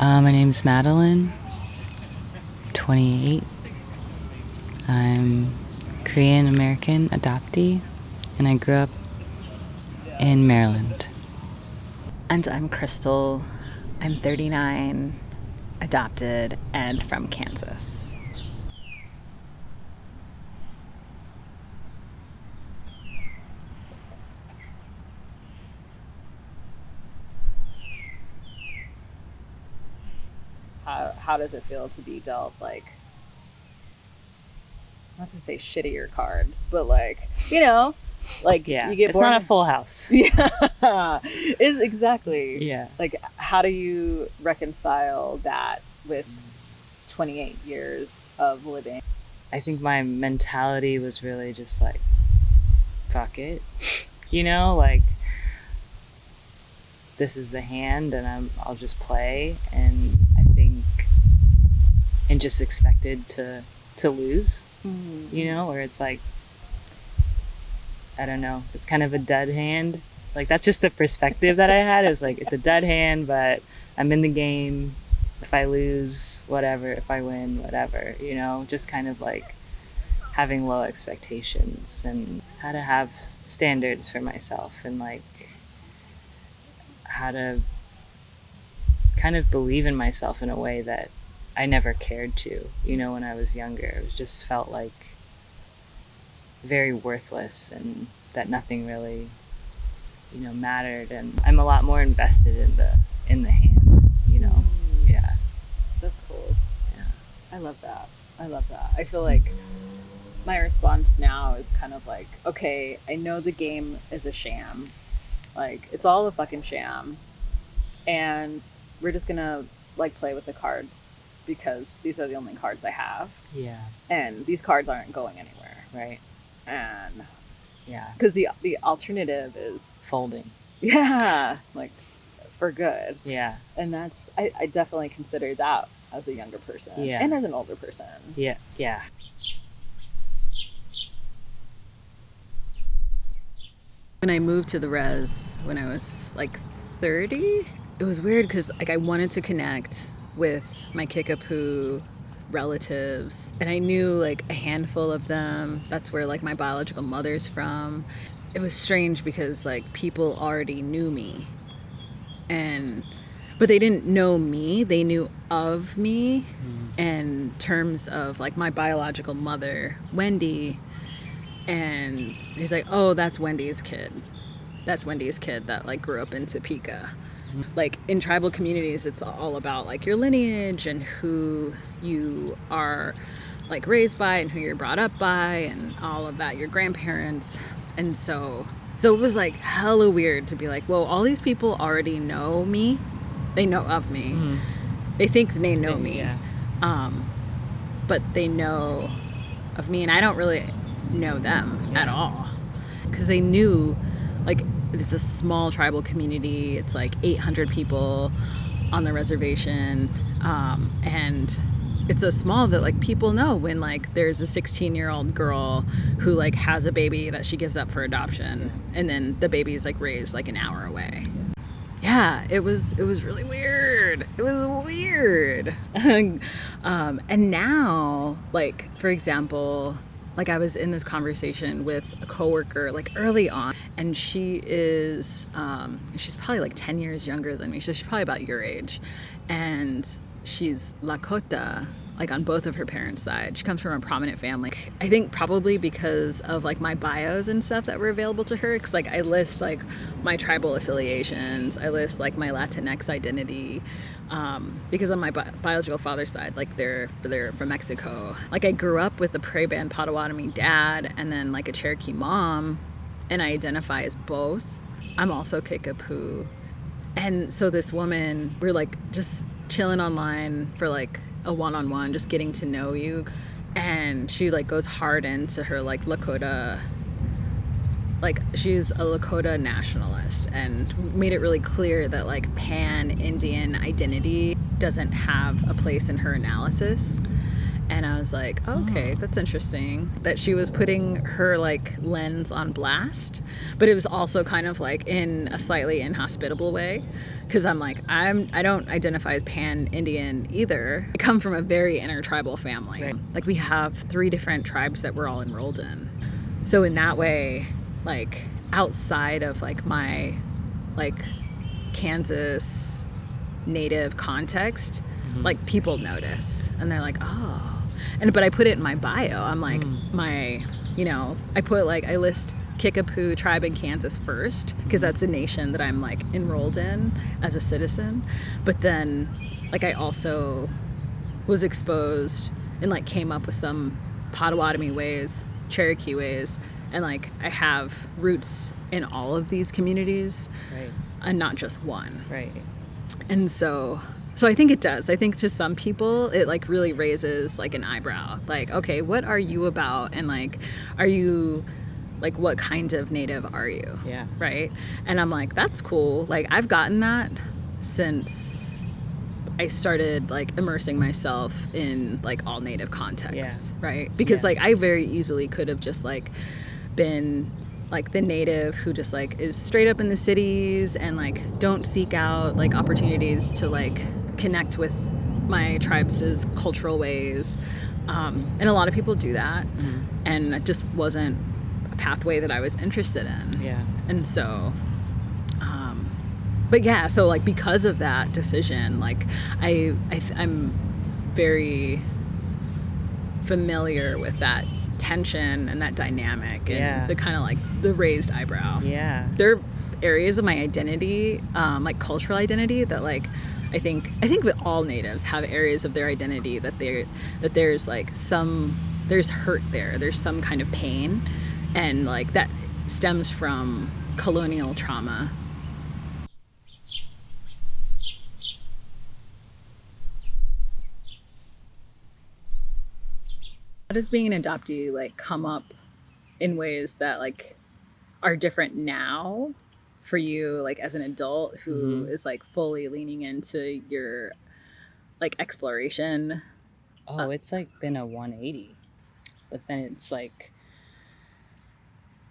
Uh, my name's Madeline, 28. I'm Korean American adoptee, and I grew up in Maryland. And I'm Crystal. I'm 39, adopted, and from Kansas. How, how does it feel to be dealt like not to say shittier cards, but like you know, like Yeah, you get it's born not a full house. yeah, is exactly Yeah. like how do you reconcile that with 28 years of living I think my mentality was really just like, fuck it. You know, like, this is the hand and I'm, I'll just play. And and just expected to, to lose, mm-hmm. you know, where it's like, I don't know, it's kind of a dead hand. Like, that's just the perspective that I had. It was like, it's a dead hand, but I'm in the game. If I lose, whatever. If I win, whatever. You know, just kind of like having low expectations and how to have standards for myself and like how to kind of believe in myself in a way that I never cared to, you know, when I was younger. It just felt like very worthless and that nothing really, you know, mattered and I'm a lot more invested in the in the hand, you know. Mm. Yeah. that's cool Yeah. i love that i love that i feel like my response now is kind of like okay i know the game is a sham like it's all a fucking sham and we're just gonna like play with the cards because these are the only cards i have Yeah. and these cards aren't going anywhere Right. and Yeah. because the the alternative is Folding. yeah like for good Yeah. and that's I, I definitely consider that as a younger person Yeah. and as an older person Yeah. Yeah. when i moved to the res when i was like 30 it was weird because like i wanted to connect with my kickapoo relatives and i knew like a handful of them. That's where like my biological mother's from. It was strange because like people already knew me and but they didn't know me. They knew of me hmm. in terms of like my biological mother wendy and he's like oh that's wendy's kid. That's wendy's kid that like grew up in topeka like in tribal communities it's all about like your lineage and who you are like raised by and who you're brought up by and all of that your grandparents. And so so it was like hella weird to be like well all these people already know me? They know of me. They think they know me. Yeah. um, but they know of me and i don't really know them at all. Because they knew like it's a small tribal community. It's like 800 people on the reservation. Um, and it's so small that like people know when like there's a 16 year old girl who like has a baby that she gives up for adoption. And then the baby's like raised like an hour away. Yeah it was it was really weird. It was weird. Um, and now like for example like i was in this conversation with a coworker like early on and she is um, she's probably like 10 years younger than me so she's probably about your age and she's lakota like on both of her parents' side. She comes from a prominent family. I think probably because of like my bios and stuff that were available to her. Cause like I list like my tribal affiliations, I list like my Latinx identity. Um, because on my bi- biological father's side, like they're they're from Mexico. Like I grew up with a Prairie Band Potawatomi dad and then like a Cherokee mom, and I identify as both. I'm also Kickapoo, and so this woman, we're like just chilling online for like a one-on-one, just getting to know you, and she like goes hard into her like Lakota. Like she's a Lakota nationalist and made it really clear that like pan Indian identity doesn't have a place in her analysis. and I was like, okay, oh. that's interesting that she was putting her like lens on blast, but it was also kind of like in a slightly inhospitable way because I'm like I'm I don't identify as pan Indian either. I come from a very intertribal family. Right. Like we have three different tribes that we're all enrolled in. So in that way, like outside of like my like Kansas native context, mm-hmm. like people notice and they're like, "Oh." And but I put it in my bio. I'm like hmm. my, you know, I put like I list Kickapoo tribe in Kansas first because hmm. that's a nation that I'm like enrolled in as a citizen. But then like I also was exposed and like came up with some Potawatomi ways, Cherokee ways, and like I have roots in all of these communities Right. and not just one. Right. And so so I think it does. I think to some people it like really raises like an eyebrow. Like, okay, what are you about? And like are you like what kind of native are you? Yeah. Right? And I'm like, that's cool. Like I've gotten that since I started like immersing myself in like all native contexts, right? Because Yeah. like I very easily could have just like been like the native who just like is straight up in the cities and like don't seek out like opportunities to like connect with my tribe's cultural ways. Um, and a lot of people do that, and it just wasn't a pathway that I was interested in. Yeah. And so, um, but yeah, so like because of that decision, like I, I th- I'm very familiar with that tension and that dynamic and Yeah. the kind of like the raised eyebrow. Yeah. There are areas of my identity, um, like cultural identity, that like I think I think with all natives have areas of their identity that they that there's like some there's hurt there. There's some kind of pain, and like that stems from colonial trauma. How does being an adoptee like come up in ways that like are different now for you like as an adult who mm-hmm. is like fully leaning into your like exploration Oh, it's like been a 180. But then it's like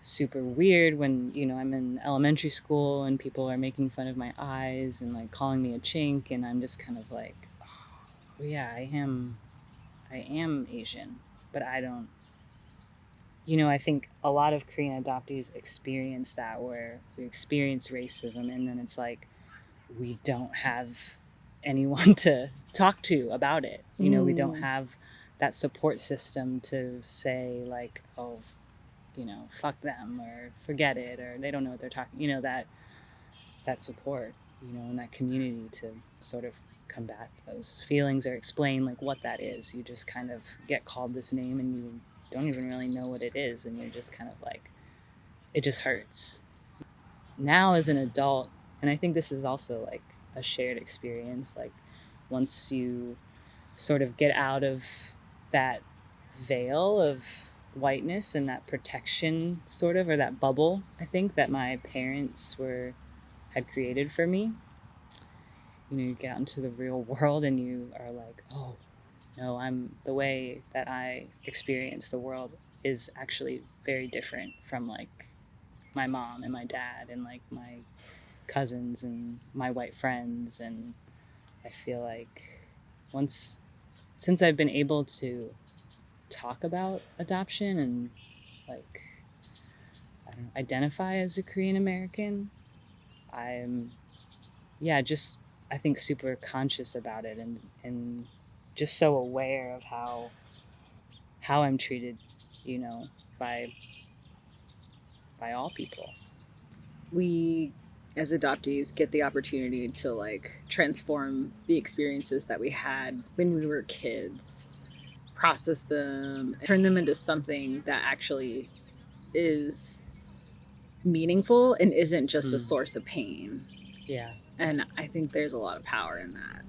super weird when, you know, I'm in elementary school and people are making fun of my eyes and like calling me a chink and I'm just kind of like, oh, yeah, I am I am Asian, but I don't you know, I think a lot of Korean adoptees experience that where we experience racism and then it's like we don't have anyone to talk to about it. You know, we don't Mm. have that support system to say like, oh, you know, fuck them or forget it or they don't know what they're talking. You know that that support, you know, in that community to sort of combat those feelings or explain like what that is. You just kind of get called this name and you don't even really know what it is and you're just kind of like it just hurts. Now as an adult, and I think this is also like a shared experience like once you sort of get out of that veil of whiteness and that protection sort of or that bubble i think that my parents were had created for me you know you get out into the real world and you are like oh no i'm the way that i experience the world is actually very different from like my mom and my dad and like my cousins and my white friends. And i feel like once since i've been able to talk about adoption and like know, identify as a korean american i'm yeah just i think super conscious about it and and just so aware of how how i'm treated you know by by all people. We as adoptees get the opportunity to like transform the experiences that we had when we were kids process them turn them into something that actually is meaningful and isn't just a Mm. source of pain. Yeah and i think there's a lot of power in that